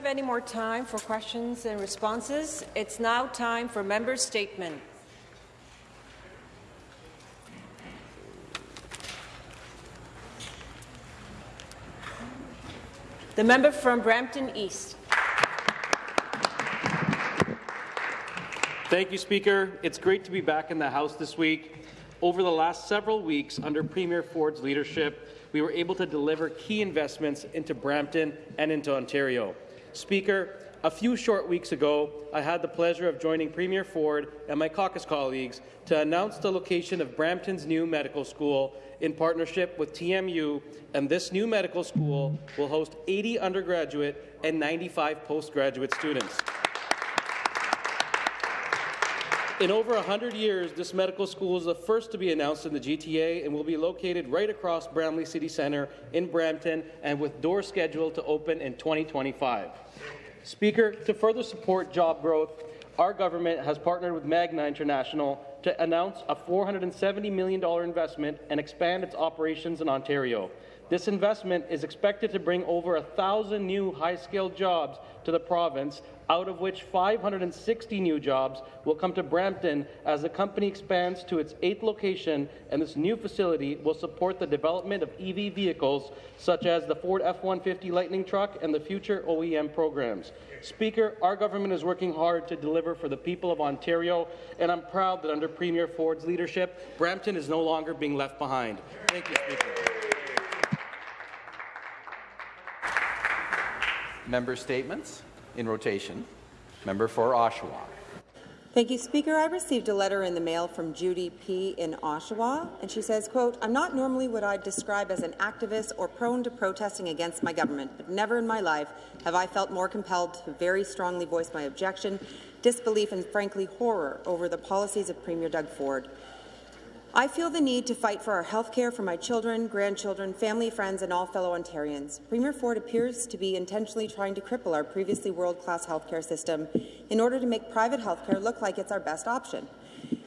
have any more time for questions and responses. It's now time for member statement. The member from Brampton East. Thank you, Speaker. It's great to be back in the House this week. Over the last several weeks, under Premier Ford's leadership, we were able to deliver key investments into Brampton and into Ontario. Speaker, a few short weeks ago, I had the pleasure of joining Premier Ford and my caucus colleagues to announce the location of Brampton's new medical school in partnership with TMU, and this new medical school will host 80 undergraduate and 95 postgraduate students. In over 100 years, this medical school is the first to be announced in the GTA and will be located right across Bramalea City Centre in Brampton and with doors scheduled to open in 2025. Speaker, to further support job growth, our government has partnered with Magna International to announce a $470 million investment and expand its operations in Ontario. This investment is expected to bring over 1,000 new high-skilled jobs to the province, out of which 560 new jobs will come to Brampton as the company expands to its eighth location, and this new facility will support the development of EV vehicles such as the Ford F-150 Lightning truck and the future OEM programs. Speaker, our government is working hard to deliver for the people of Ontario, and I'm proud that under Premier Ford's leadership, Brampton is no longer being left behind. Thank you, Speaker. Member statements in rotation. Member for Oshawa. Thank you, Speaker. I received a letter in the mail from Judy P. in Oshawa, and she says, quote, I'm not normally what I'd describe as an activist or prone to protesting against my government, but never in my life have I felt more compelled to very strongly voice my objection, disbelief and, frankly, horror over the policies of Premier Doug Ford. I feel the need to fight for our health care for my children, grandchildren, family, friends, and all fellow Ontarians. Premier Ford appears to be intentionally trying to cripple our previously world-class health care system in order to make private health care look like it's our best option.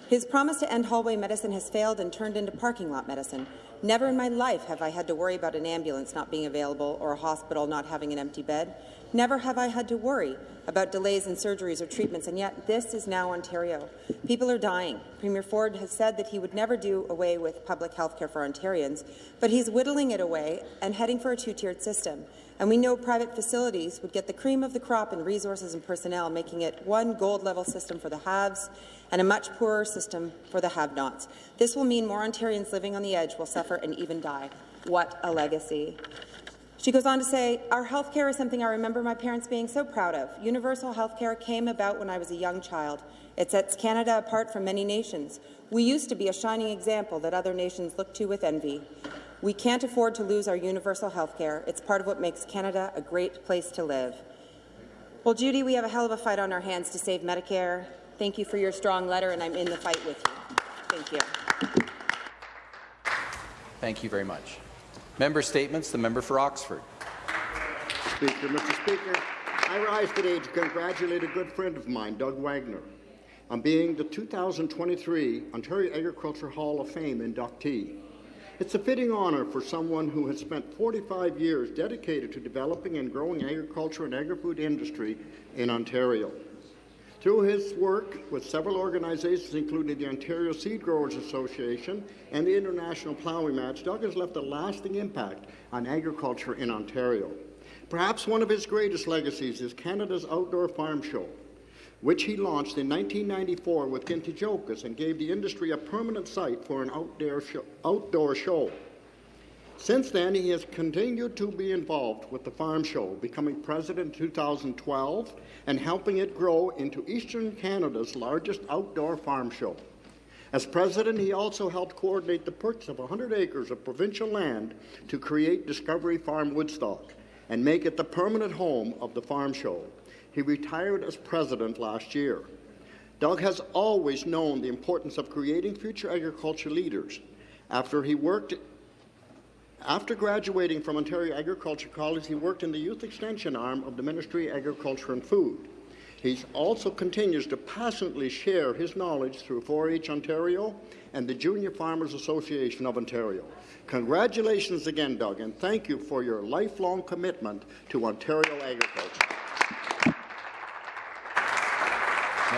His promise to end hallway medicine has failed and turned into parking lot medicine. Never in my life have I had to worry about an ambulance not being available or a hospital not having an empty bed. Never have I had to worry about delays in surgeries or treatments, and yet this is now Ontario. People are dying. Premier Ford has said that he would never do away with public health care for Ontarians, but he's whittling it away and heading for a two-tiered system. And we know private facilities would get the cream of the crop in resources and personnel, making it one gold-level system for the haves and a much poorer system for the have-nots. This will mean more Ontarians living on the edge will suffer and even die. What a legacy. She goes on to say, our health care is something I remember my parents being so proud of. Universal health care came about when I was a young child. It sets Canada apart from many nations. We used to be a shining example that other nations look to with envy. We can't afford to lose our universal health care. It's part of what makes Canada a great place to live. Well, Judy, we have a hell of a fight on our hands to save Medicare. Thank you for your strong letter, and I'm in the fight with you. Thank you. Thank you very much. Member statements. The member for Oxford. Speaker, Mr. Speaker, I rise today to congratulate a good friend of mine, Doug Wagner, on being the 2023 Ontario Agriculture Hall of Fame inductee. It's a fitting honour for someone who has spent 45 years dedicated to developing and growing agriculture and agri-food industry in Ontario. Through his work with several organizations, including the Ontario Seed Growers Association and the International Ploughing Match, Doug has left a lasting impact on agriculture in Ontario. Perhaps one of his greatest legacies is Canada's Outdoor Farm Show, which he launched in 1994 with Gintijokas and gave the industry a permanent site for an outdoor show. Outdoor show. Since then, he has continued to be involved with the Farm Show, becoming president in 2012 and helping it grow into Eastern Canada's largest outdoor farm show. As president, he also helped coordinate the purchase of 100 acres of provincial land to create Discovery Farm Woodstock and make it the permanent home of the farm show. He retired as president last year. Doug has always known the importance of creating future agriculture leaders. After he worked after graduating from Ontario Agriculture College, he worked in the youth extension arm of the Ministry of Agriculture and Food. He also continues to passionately share his knowledge through 4-H Ontario and the Junior Farmers Association of Ontario. Congratulations again, Doug, and thank you for your lifelong commitment to Ontario agriculture.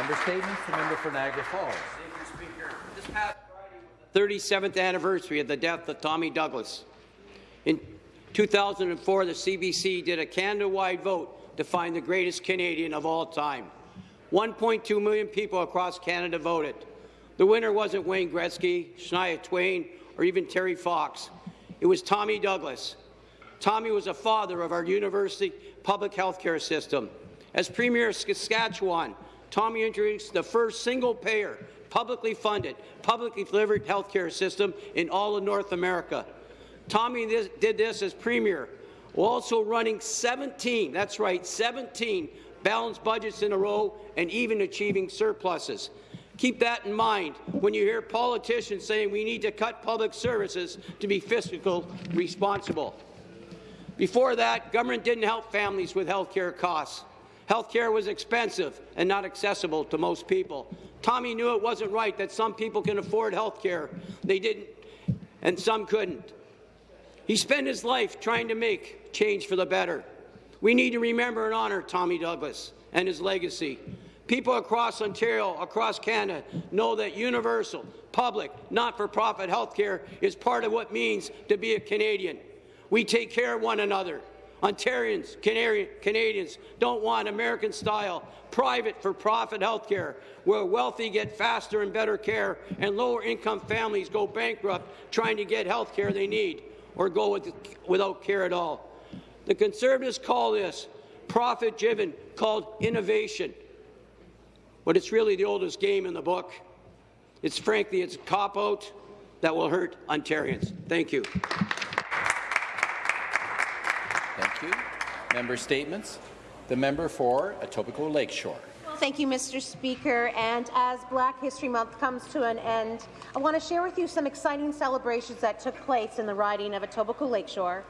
Member statements. The member for Niagara Falls. 37th anniversary of the death of Tommy Douglas. In 2004, the CBC did a Canada-wide vote to find the greatest Canadian of all time. 1.2 million people across Canada voted. The winner wasn't Wayne Gretzky, Shania Twain, or even Terry Fox. It was Tommy Douglas. Tommy was a father of our university public health care system. As Premier of Saskatchewan, Tommy introduced the first single-payer, publicly funded, publicly delivered health care system in all of North America. Tommy this, did this as Premier, while also running 17, that's right, 17 balanced budgets in a row and even achieving surpluses. Keep that in mind when you hear politicians saying we need to cut public services to be fiscal responsible. Before that, government didn't help families with health care costs. Health care was expensive and not accessible to most people. Tommy knew it wasn't right that some people can afford health care. They didn't, and some couldn't. He spent his life trying to make change for the better. We need to remember and honour Tommy Douglas and his legacy. People across Ontario, across Canada, know that universal, public, not-for-profit health care is part of what means to be a Canadian. We take care of one another. Ontarians, Canadians don't want American-style, private for-profit health care where wealthy get faster and better care and lower-income families go bankrupt trying to get health care they need or go with, without care at all. The Conservatives call this profit-driven, called innovation. But it's really the oldest game in the book. It's frankly, it's a cop-out that will hurt Ontarians. Thank you. Thank you. Member statements. The member for Etobicoke Lakeshore. Thank you, Mr. Speaker. And as Black History Month comes to an end, I want to share with you some exciting celebrations that took place in the riding of Etobicoke Lakeshore,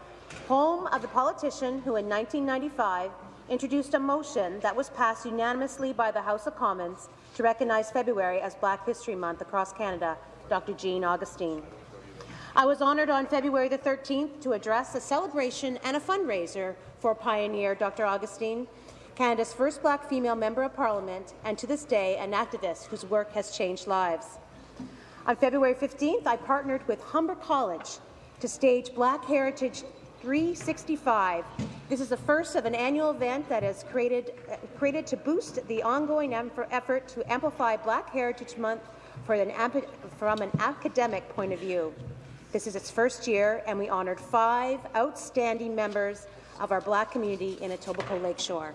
home of the politician who in 1995 introduced a motion that was passed unanimously by the House of Commons to recognize February as Black History Month across Canada, Dr. Jean Augustine. I was honoured on February the 13th to address a celebration and a fundraiser for pioneer Dr. Augustine, Canada's first black female member of parliament, and to this day an activist whose work has changed lives. On February 15th, I partnered with Humber College to stage Black Heritage 365. This is the first of an annual event that is created, uh, created to boost the ongoing effort to amplify Black Heritage Month an from an academic point of view. This is its first year, and we honoured five outstanding members of our Black community in Etobicoke Lakeshore.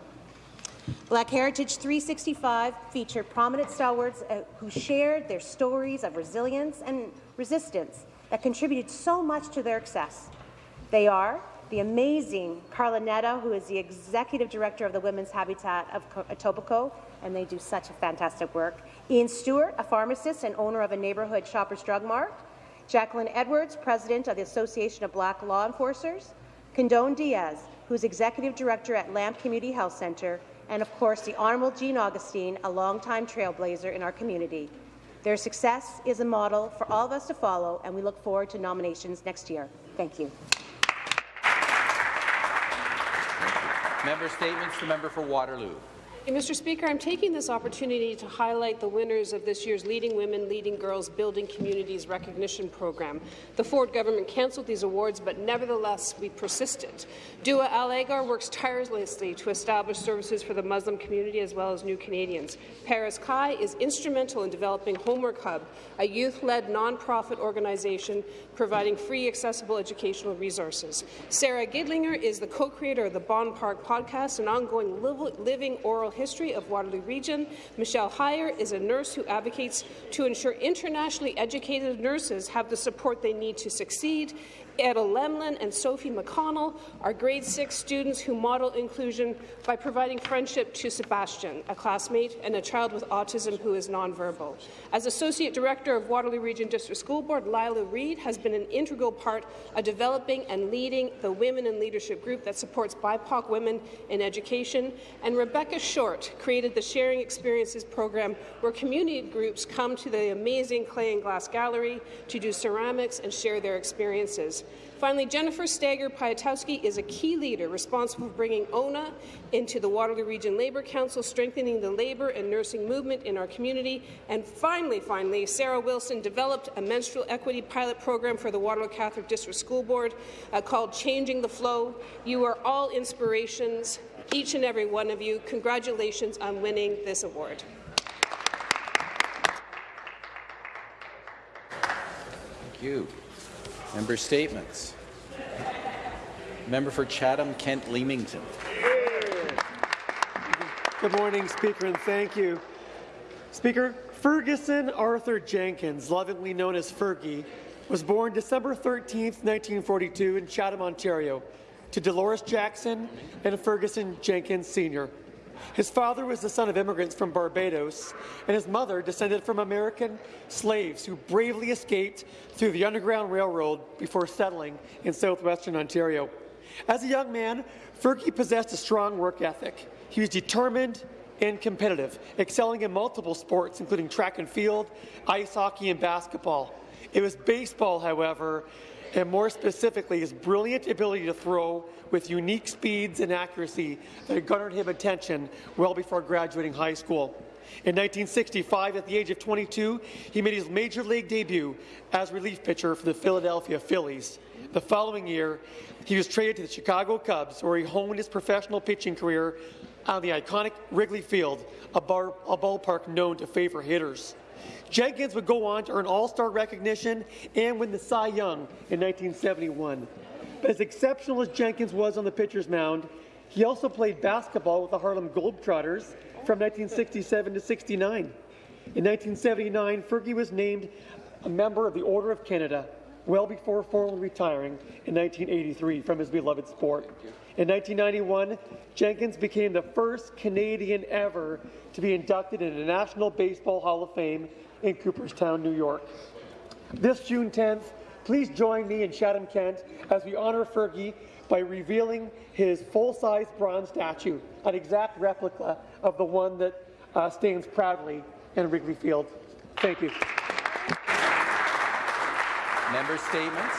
Black Heritage 365 featured prominent stalwarts uh, who shared their stories of resilience and resistance that contributed so much to their success. They are the amazing Carla Netta, who is the Executive Director of the Women's Habitat of Etobicoke, and they do such a fantastic work. Ian Stewart, a pharmacist and owner of a neighbourhood Shoppers Drug Mart. Jacqueline Edwards, President of the Association of Black Law Enforcers, Condone Diaz, who's Executive Director at Lamp Community Health Centre, and of course the Honourable Jean Augustine, a longtime trailblazer in our community. Their success is a model for all of us to follow, and we look forward to nominations next year. Thank you. Member statements. The member for Waterloo. Mr. Speaker, I'm taking this opportunity to highlight the winners of this year's Leading Women, Leading Girls Building Communities recognition program. The Ford government cancelled these awards, but nevertheless we persisted. Dua Al Agar works tirelessly to establish services for the Muslim community as well as new Canadians. Paris Kai is instrumental in developing Homework Hub, a youth-led nonprofit organization providing free, accessible educational resources. Sarah Gidlinger is the co-creator of the Bond Park podcast, an ongoing living oral history of Waterloo Region. Michelle Heyer is a nurse who advocates to ensure internationally educated nurses have the support they need to succeed. Etta Lemlin and Sophie McConnell are grade 6 students who model inclusion by providing friendship to Sebastian, a classmate and a child with autism who is nonverbal. As Associate Director of Waterloo Region District School Board, Lila Reed has been an integral part of developing and leading the Women in Leadership group that supports BIPOC women in education, and Rebecca Short created the Sharing Experiences program where community groups come to the amazing clay and glass gallery to do ceramics and share their experiences. Finally, Jennifer Stager Piatowski is a key leader responsible for bringing ONA into the Waterloo Region Labour Council, strengthening the labour and nursing movement in our community. And finally, finally, Sarah Wilson developed a menstrual equity pilot program for the Waterloo Catholic District School Board uh, called Changing the Flow. You are all inspirations, each and every one of you. Congratulations on winning this award. Thank you. Member statements. Member for Chatham-Kent Leamington. Good morning, Speaker, and thank you. Speaker, Ferguson Arthur Jenkins, lovingly known as Fergie, was born December 13, 1942 in Chatham, Ontario, to Dolores Jackson and Ferguson Jenkins Sr. His father was the son of immigrants from Barbados, and his mother descended from American slaves who bravely escaped through the Underground Railroad before settling in southwestern Ontario. As a young man, Fergie possessed a strong work ethic. He was determined and competitive, excelling in multiple sports, including track and field, ice hockey, and basketball. It was baseball, however, and more specifically his brilliant ability to throw with unique speeds and accuracy that garnered him attention well before graduating high school. In 1965, at the age of 22, he made his major league debut as relief pitcher for the Philadelphia Phillies. The following year, he was traded to the Chicago Cubs, where he honed his professional pitching career on the iconic Wrigley Field, a, bar, a ballpark known to favor hitters. Jenkins would go on to earn All-Star recognition and win the Cy Young in 1971. But as exceptional as Jenkins was on the pitcher's mound, he also played basketball with the Harlem Globetrotters from 1967 to 69. In 1979, Fergie was named a member of the Order of Canada, well before formally retiring in 1983 from his beloved sport. In 1991, Jenkins became the first Canadian ever to be inducted into the National Baseball Hall of Fame in Cooperstown, New York. This June 10th, please join me in Chatham-Kent as we honour Fergie by revealing his full-size bronze statue, an exact replica of the one that uh, stands proudly in Wrigley Field. Thank you. Member statements.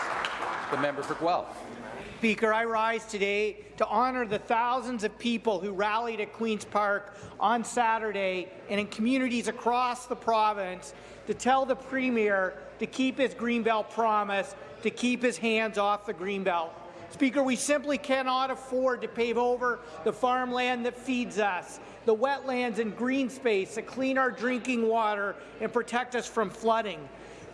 The member for Guelph. Speaker, I rise today to honour the thousands of people who rallied at Queen's Park on Saturday and in communities across the province to tell the Premier to keep his Greenbelt promise, to keep his hands off the Greenbelt. Speaker, we simply cannot afford to pave over the farmland that feeds us, the wetlands and green space that clean our drinking water and protect us from flooding.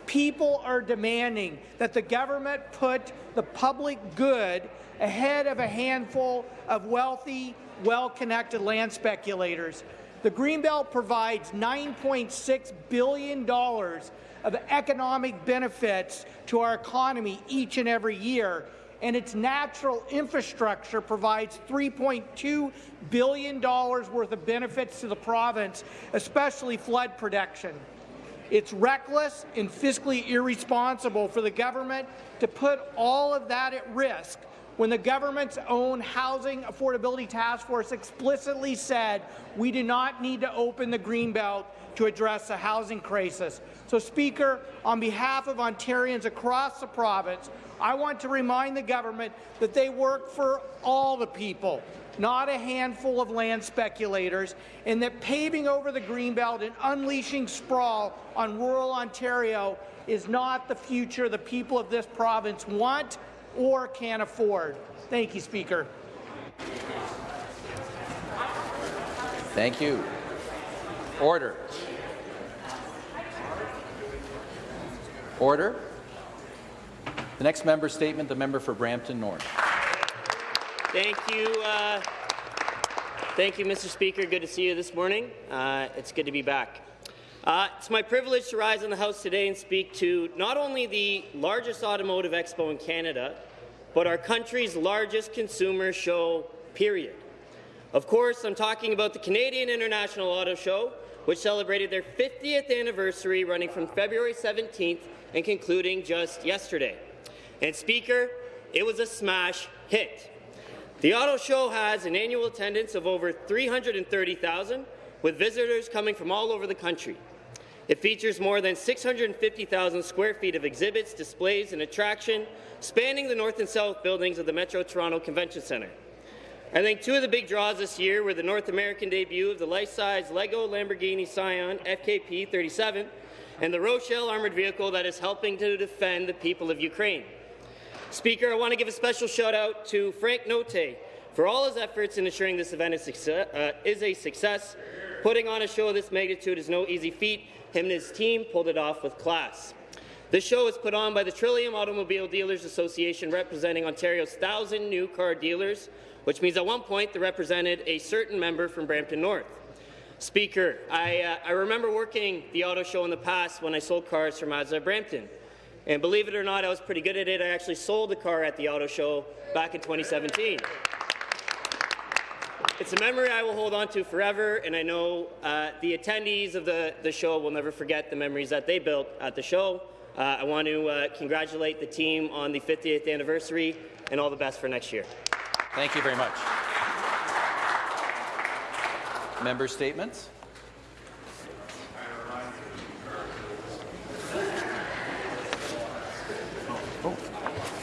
People are demanding that the government put the public good ahead of a handful of wealthy, well-connected land speculators. The Greenbelt provides $9.6 billion of economic benefits to our economy each and every year, and its natural infrastructure provides $3.2 billion worth of benefits to the province, especially flood protection. It's reckless and fiscally irresponsible for the government to put all of that at risk when the government's own Housing Affordability Task Force explicitly said we do not need to open the Greenbelt to address the housing crisis. So, Speaker, on behalf of Ontarians across the province, I want to remind the government that they work for all the people, not a handful of land speculators, and that paving over the Greenbelt and unleashing sprawl on rural Ontario is not the future the people of this province want or can afford. Thank you, Speaker. Thank you. Order. Order. The next member statement, the member for Brampton North. Thank you. Uh, thank you, Mr. Speaker. Good to see you this morning. Uh, it's good to be back. Uh, it's my privilege to rise in the House today and speak to not only the largest automotive expo in Canada, but our country's largest consumer show, period. Of course, I'm talking about the Canadian International Auto Show, which celebrated their 50th anniversary running from February 17th and concluding just yesterday. And Speaker, it was a smash hit. The auto show has an annual attendance of over 330,000, with visitors coming from all over the country. It features more than 650,000 square feet of exhibits, displays, and attraction spanning the north and south buildings of the Metro Toronto Convention Centre. I think two of the big draws this year were the North American debut of the life-size Lego Lamborghini Sián FKP 37 and the Roshel armoured vehicle that is helping to defend the people of Ukraine. Speaker, I want to give a special shout out to Frank Notte for all his efforts in ensuring this event is, success, uh, is a success. Putting on a show of this magnitude is no easy feat. Him and his team pulled it off with class. This show is put on by the Trillium Automobile Dealers Association representing Ontario's 1,000 new car dealers which means at one point they represented a certain member from Brampton North. Speaker, I, uh, I remember working the auto show in the past when I sold cars for Mazda Brampton. And believe it or not, I was pretty good at it. I actually sold the car at the auto show back in 2017. It's a memory I will hold on to forever, and I know uh, the attendees of the, the show will never forget the memories that they built at the show. Uh, I want to uh, congratulate the team on the 50th anniversary, and all the best for next year. Thank you very much. Member statements.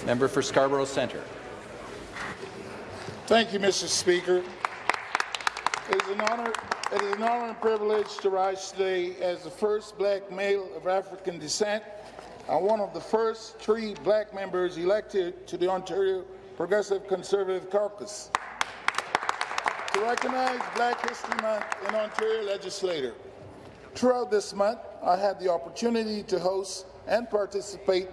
Member for Scarborough Centre. Thank you, Mr. Speaker. It is an honor, it is an honor and privilege to rise today as the first black male of African descent and one of the first three black members elected to the Ontario Progressive Conservative Caucus to recognize Black History Month in Ontario Legislature. Throughout this month, I had the opportunity to host and participate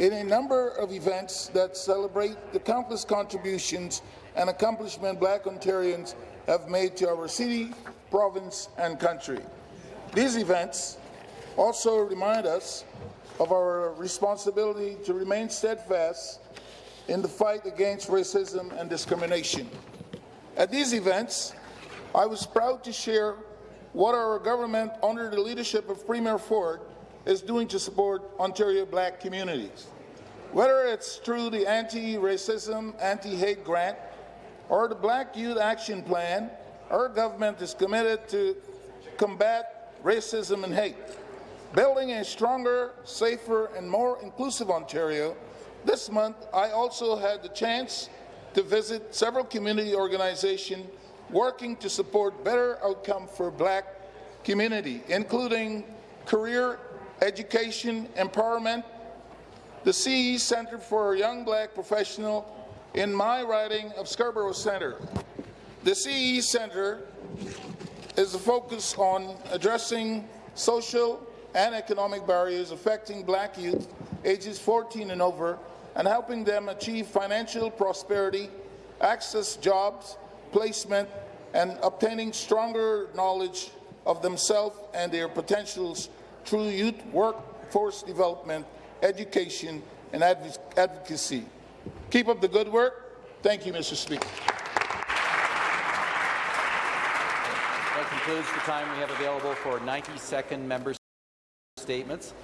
in a number of events that celebrate the countless contributions and accomplishments Black Ontarians have made to our city, province, and country. These events also remind us of our responsibility to remain steadfast in the fight against racism and discrimination. At these events, I was proud to share what our government, under the leadership of Premier Ford, is doing to support Ontario black communities. Whether it's through the Anti-Racism, Anti-Hate Grant or the Black Youth Action Plan, our government is committed to combat racism and hate. Building a stronger, safer and more inclusive Ontario this month, I also had the chance to visit several community organizations working to support better outcome for black community, including career, education, empowerment, the CE Centre for Young Black Professional in my riding of Scarborough Centre. The CE Centre is a focus on addressing social and economic barriers affecting black youth ages 14 and over and helping them achieve financial prosperity, access jobs, placement, and obtaining stronger knowledge of themselves and their potentials through youth workforce development, education, and adv advocacy. Keep up the good work. Thank you, Mr. Speaker. That concludes the time we have available for 90-second member statements.